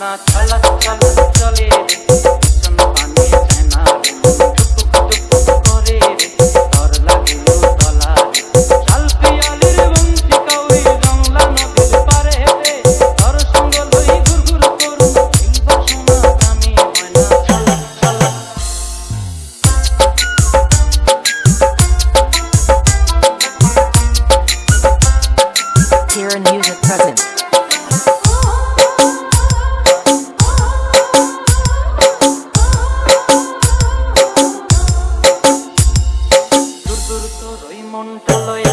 না চলা চলা চলে môn trả lời